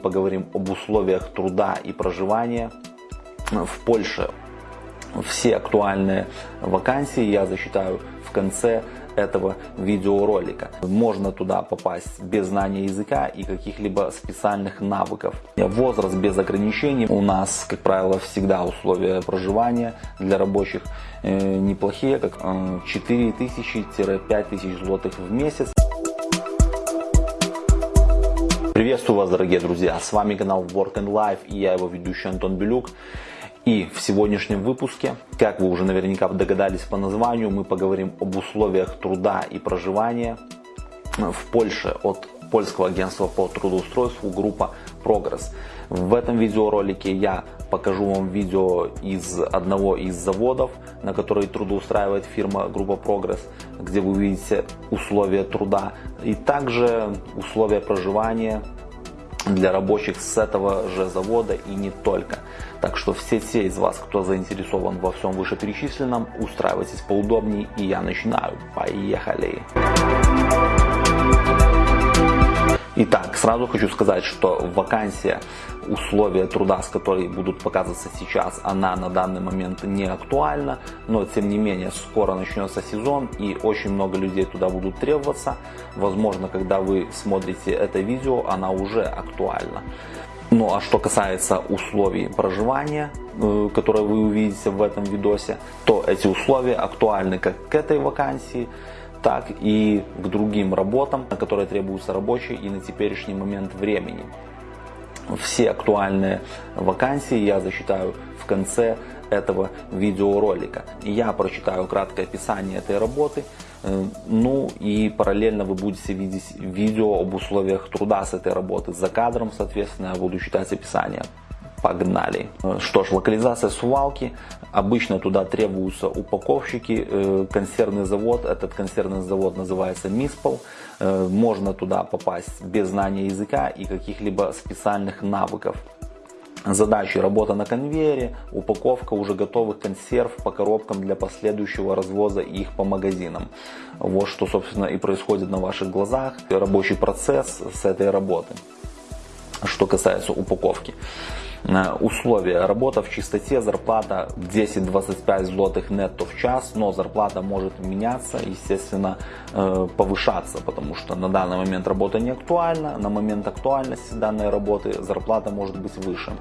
поговорим об условиях труда и проживания в Польше. Все актуальные вакансии я засчитаю в конце этого видеоролика. Можно туда попасть без знания языка и каких-либо специальных навыков. Возраст без ограничений. У нас, как правило, всегда условия проживания для рабочих э, неплохие, как 4000-5000 злотых в месяц. Приветствую вас, дорогие друзья! С вами канал Work and Life и я его ведущий Антон Белюк. И в сегодняшнем выпуске, как вы уже наверняка догадались по названию, мы поговорим об условиях труда и проживания в Польше от польского агентства по трудоустройству группа Progress. В этом видеоролике я покажу вам видео из одного из заводов, на который трудоустраивает фирма группа Progress, где вы увидите условия труда и также условия проживания для рабочих с этого же завода и не только. Так что все те из вас, кто заинтересован во всем вышеперечисленном, устраивайтесь поудобнее и я начинаю. Поехали! Итак, сразу хочу сказать, что вакансия, условия труда, с которой будут показываться сейчас, она на данный момент не актуальна, но тем не менее скоро начнется сезон и очень много людей туда будут требоваться. Возможно, когда вы смотрите это видео, она уже актуальна. Ну а что касается условий проживания, э, которые вы увидите в этом видосе, то эти условия актуальны как к этой вакансии, так и к другим работам, на которые требуются рабочие и на теперешний момент времени. Все актуальные вакансии я засчитаю в конце этого видеоролика. Я прочитаю краткое описание этой работы, э, ну и параллельно вы будете видеть видео об условиях труда с этой работы. За кадром, соответственно, я буду читать описание. Погнали. Что ж, локализация Сувалки. Обычно туда требуются упаковщики. Э, консервный завод, этот консервный завод называется Миспол. Э, можно туда попасть без знания языка и каких-либо специальных навыков. Задачи работа на конвейере, упаковка уже готовых консерв по коробкам для последующего развоза их по магазинам. Вот что собственно и происходит на ваших глазах. Рабочий процесс с этой работы. Что касается упаковки. Э, условия. Работа в чистоте, зарплата 10-25 злотых нетто в час, но зарплата может меняться, естественно, э, повышаться, потому что на данный момент работа не актуальна, на момент актуальности данной работы зарплата может быть выше.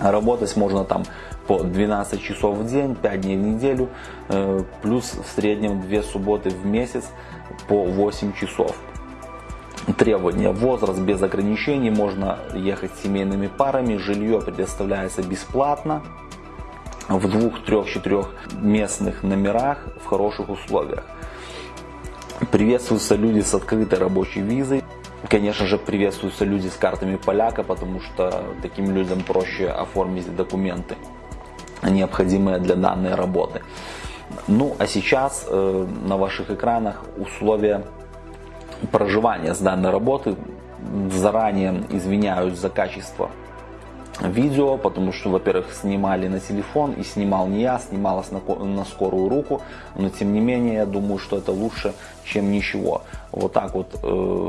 Работать можно там по 12 часов в день, 5 дней в неделю, э, плюс в среднем 2 субботы в месяц по 8 часов требования. Возраст без ограничений, можно ехать семейными парами, жилье предоставляется бесплатно в двух, трех, четырех местных номерах в хороших условиях. Приветствуются люди с открытой рабочей визой. Конечно же, приветствуются люди с картами поляка, потому что таким людям проще оформить документы, необходимые для данной работы. Ну, а сейчас э, на ваших экранах условия проживания с данной работы. Заранее извиняюсь за качество видео, потому что, во-первых, снимали на телефон и снимал не я, снималось на, на скорую руку, но тем не менее, я думаю, что это лучше, чем ничего. Вот так вот э,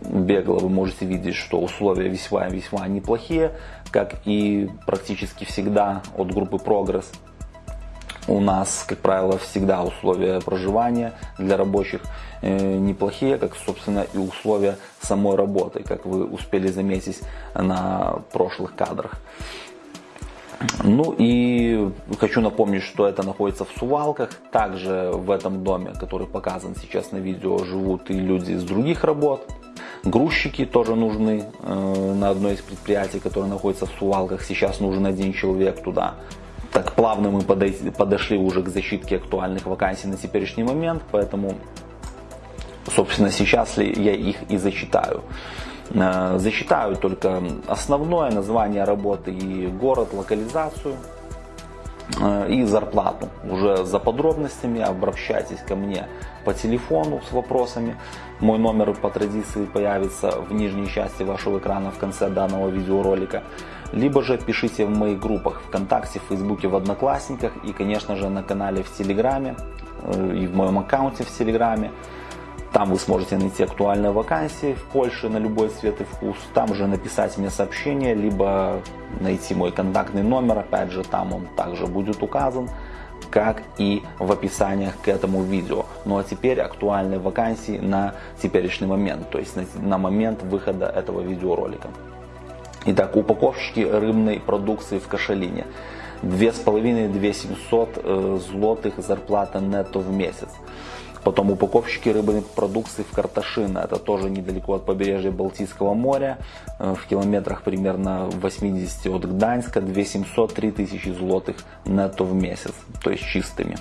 бегло вы можете видеть, что условия весьма-весьма неплохие, как и практически всегда от группы Progress. У нас, как правило, всегда условия проживания для рабочих э, неплохие, как, собственно, и условия самой работы, как вы успели заметить на прошлых кадрах. Ну и хочу напомнить, что это находится в Сувалках. Также в этом доме, который показан сейчас на видео, живут и люди из других работ. Грузчики тоже нужны э, на одной из предприятий, которое находится в Сувалках. Сейчас нужен один человек туда так плавно мы подошли уже к защитке актуальных вакансий на теперешний момент, поэтому, собственно, сейчас ли я их и зачитаю. Э, зачитаю только основное название работы и город, локализацию э, и зарплату. Уже за подробностями обращайтесь ко мне по телефону с вопросами. Мой номер по традиции появится в нижней части вашего экрана в конце данного видеоролика либо же пишите в моих группах ВКонтакте, в Фейсбуке, в Одноклассниках и, конечно же, на канале в Телеграме э, и в моем аккаунте в Телеграме. Там вы сможете найти актуальные вакансии в Польше на любой цвет и вкус. Там же написать мне сообщение, либо найти мой контактный номер. Опять же, там он также будет указан как и в описаниях к этому видео. Ну а теперь актуальные вакансии на теперешний момент, то есть на, на момент выхода этого видеоролика. Итак, упаковщики рыбной продукции в Кашалине. 2500-2700 э, злотых зарплата нетто в месяц. Потом упаковщики рыбной продукции в Карташино, это тоже недалеко от побережья Балтийского моря, э, в километрах примерно 80 от Гданьска, 2700-3000 злотых нетто в месяц, то есть чистыми.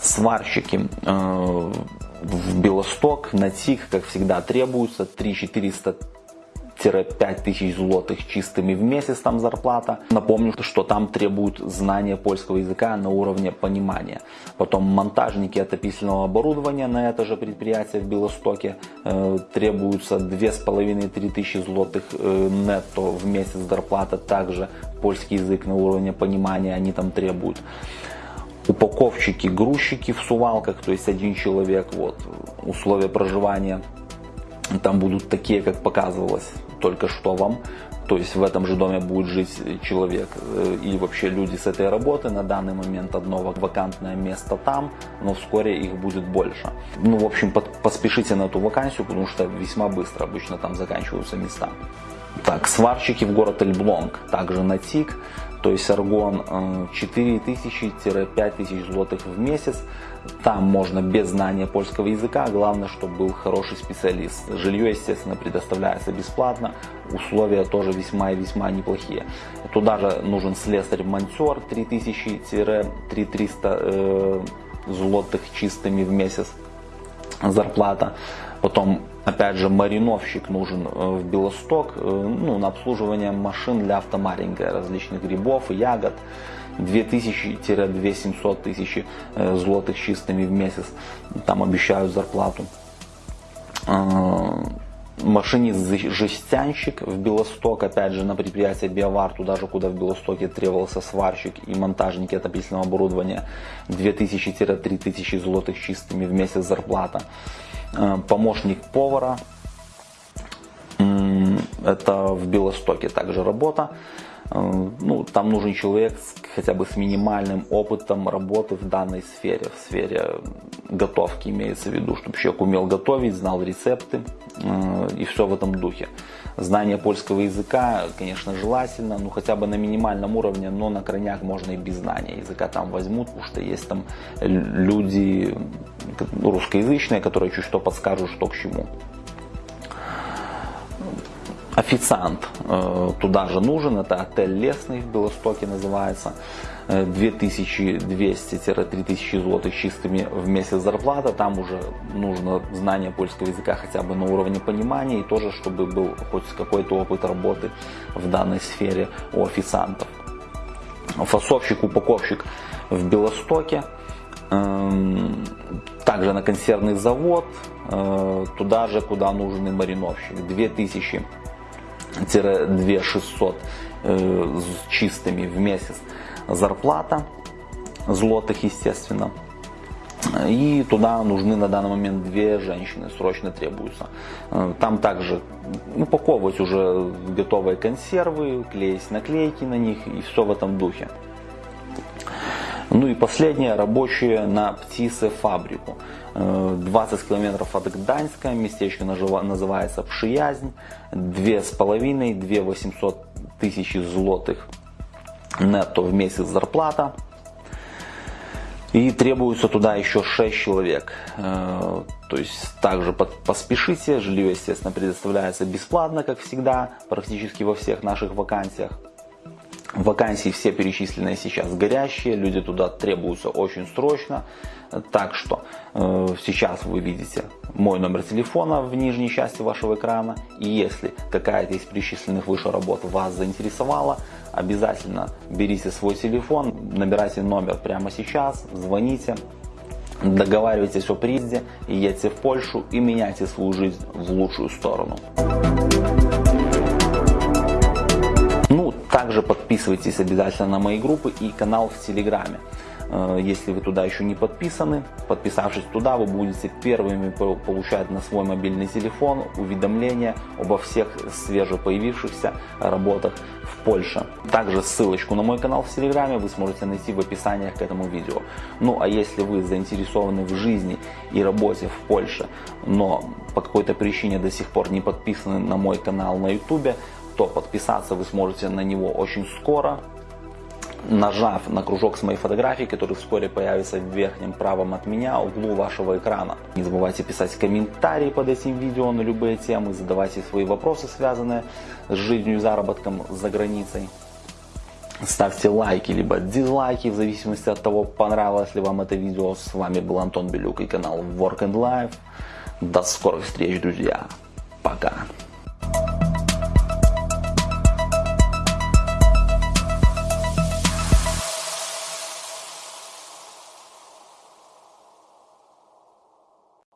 Сварщики э, в Белосток на ТИК, как всегда, требуются 3-400 тысяч злотых чистыми в месяц там зарплата. Напомню, что там требуют знания польского языка на уровне понимания. Потом монтажники отопительного оборудования на это же предприятие в Белостоке э, требуются 2,5-3 тысячи злотых э, нетто в месяц зарплата. Также польский язык на уровне понимания они там требуют упаковщики, грузчики в сувалках, то есть один человек, вот, условия проживания там будут такие, как показывалось только что вам. То есть в этом же доме будет жить человек э, и вообще люди с этой работы. На данный момент одно вакантное место там, но вскоре их будет больше. Ну, в общем, поспешите на эту вакансию, потому что весьма быстро обычно там заканчиваются места. Так, сварщики в город Эльблонг, также на ТИК, то есть аргон 4000-5000 э, злотых в месяц. Там можно без знания польского языка, главное, чтобы был хороший специалист. Жилье, естественно, предоставляется бесплатно, условия тоже весьма и весьма неплохие. Туда же нужен слесарь-монтер 3000-3300 э, злотых чистыми в месяц зарплата. Потом, опять же, мариновщик нужен э, в Белосток э, ну, на обслуживание машин для автомаринга, различных грибов и ягод. 2000-2700 тысяч э, злотых чистыми в месяц. Там обещают зарплату. Машинист-жестянщик в Белосток, опять же на предприятие Биовар, туда же, куда в Белостоке требовался сварщик и монтажники отопительного оборудования, 2000-3000 злотых чистыми в месяц зарплата. Э, помощник повара. Это в Белостоке также работа. Э, ну, там нужен человек с, хотя бы с минимальным опытом работы в данной сфере, в сфере готовки имеется в виду, чтобы человек умел готовить, знал рецепты э, и все в этом духе. Знание польского языка, конечно, желательно, ну хотя бы на минимальном уровне, но на крайняк можно и без знания языка там возьмут, потому что есть там люди русскоязычные, которые чуть что подскажут, что к чему. Официант э, туда же нужен, это отель Лесный в Белостоке называется. 2200-3000 злотых чистыми в месяц зарплата. Там уже нужно знание польского языка хотя бы на уровне понимания и тоже, чтобы был хоть какой-то опыт работы в данной сфере у официантов. Фасовщик, упаковщик в Белостоке. Эм, также на консервный завод, э, туда же, куда нужен и мариновщик. 2000-2600 э, чистыми в месяц зарплата, злотых, естественно. И туда нужны на данный момент две женщины, срочно требуются. Там также упаковывать уже готовые консервы, клеить наклейки на них и все в этом духе. Ну и последнее, рабочие на птице фабрику. 20 э, километров от Гданьска, местечко называется Пшиязнь, 2,5-2 800 тысячи злотых нетто в месяц зарплата. И требуется туда еще 6 человек. Э, то есть также поспешите. Жилье, естественно, предоставляется бесплатно, как всегда, практически во всех наших вакансиях. Вакансии все перечисленные сейчас горящие, люди туда требуются очень срочно. Так что э, сейчас вы видите мой номер телефона в нижней части вашего экрана. И если какая-то из перечисленных выше работ вас заинтересовала, обязательно берите свой телефон, набирайте номер прямо сейчас, звоните, договаривайтесь о приезде едьте в Польшу и меняйте свою жизнь в лучшую сторону. Также подписывайтесь обязательно на мои группы и канал в Телеграме. Э, если вы туда еще не подписаны, подписавшись туда, вы будете первыми получать на свой мобильный телефон уведомления обо всех свежепоявившихся работах в Польше. Также ссылочку на мой канал в Телеграме вы сможете найти в описании к этому видео. Ну а если вы заинтересованы в жизни и работе в Польше, но по какой-то причине до сих пор не подписаны на мой канал на YouTube, то подписаться вы сможете на него очень скоро нажав на кружок с моей фотографией, который вскоре появится в верхнем правом от меня углу вашего экрана. Не забывайте писать комментарии под этим видео на любые темы, задавайте свои вопросы, связанные с жизнью и заработком за границей. Ставьте лайки либо дизлайки в зависимости от того, понравилось ли вам это видео. С вами был Антон Белюк и канал Work and Life. До скорых встреч, друзья. Пока.